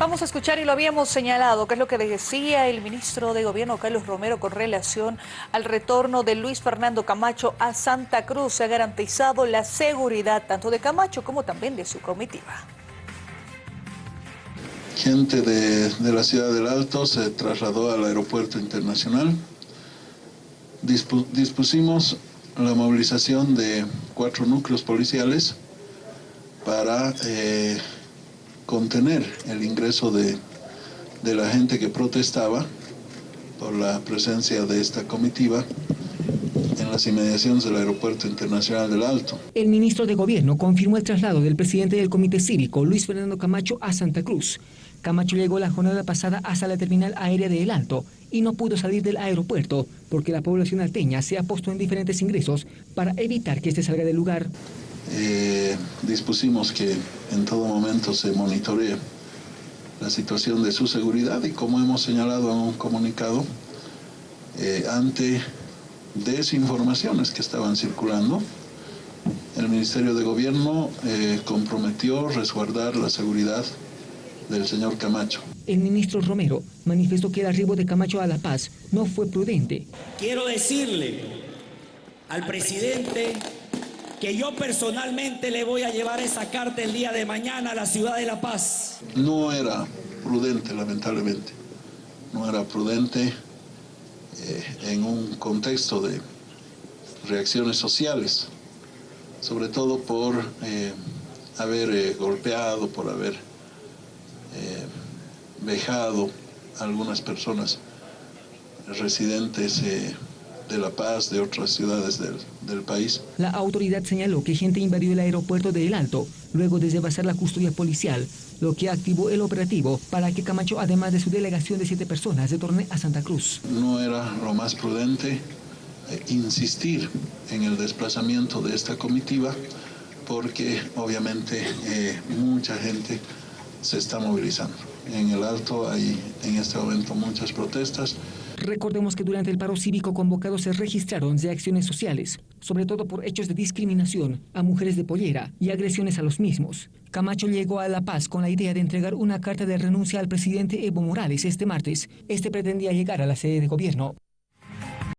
Vamos a escuchar y lo habíamos señalado, que es lo que decía el ministro de Gobierno Carlos Romero con relación al retorno de Luis Fernando Camacho a Santa Cruz. Se ha garantizado la seguridad tanto de Camacho como también de su comitiva. Gente de, la ciudad del Alto se trasladó al aeropuerto internacional. dispusimos la movilización de cuatro núcleos policiales para eh, contener el ingreso de, de la gente que protestaba por la presencia de esta comitiva en las inmediaciones del Aeropuerto Internacional del Alto. El ministro de Gobierno confirmó el traslado del presidente del Comité Cívico, Luis Fernando Camacho, a Santa Cruz. Camacho llegó la jornada pasada hasta la terminal aérea de El Alto y no pudo salir del aeropuerto porque la población alteña se ha puesto en diferentes ingresos para evitar que este salga del lugar. Eh, dispusimos que en todo momento se monitoree la situación de su seguridad y como hemos señalado en un comunicado, eh, ante desinformaciones que estaban circulando, el Ministerio de Gobierno eh, comprometió resguardar la seguridad del señor Camacho. El ministro Romero manifestó que el arribo de Camacho a La Paz no fue prudente. Quiero decirle al presidente que yo personalmente le voy a llevar esa carta el día de mañana a la ciudad de La Paz. No era prudente, lamentablemente. No era prudente eh, en un contexto de reacciones sociales, sobre todo por eh, haber eh, golpeado, por haber vejado a algunas personas residentes de La Paz, de otras ciudades del, del, país. La autoridad señaló que gente invadió el aeropuerto de El Alto, luego de devastar la custodia policial, lo que activó el operativo para que Camacho, además de su delegación de siete personas, retorne a Santa Cruz. No era lo más prudente eh, insistir en el desplazamiento de esta comitiva, porque obviamente eh, mucha gente se está movilizando. En el Alto hay en este momento muchas protestas. Recordemos que durante el paro cívico convocado se registraron reacciones sociales, sobre todo por hechos de discriminación a mujeres de pollera y agresiones a los mismos. Camacho llegó a La Paz con la idea de entregar una carta de renuncia al presidente Evo Morales este martes. Este pretendía llegar a la sede de gobierno.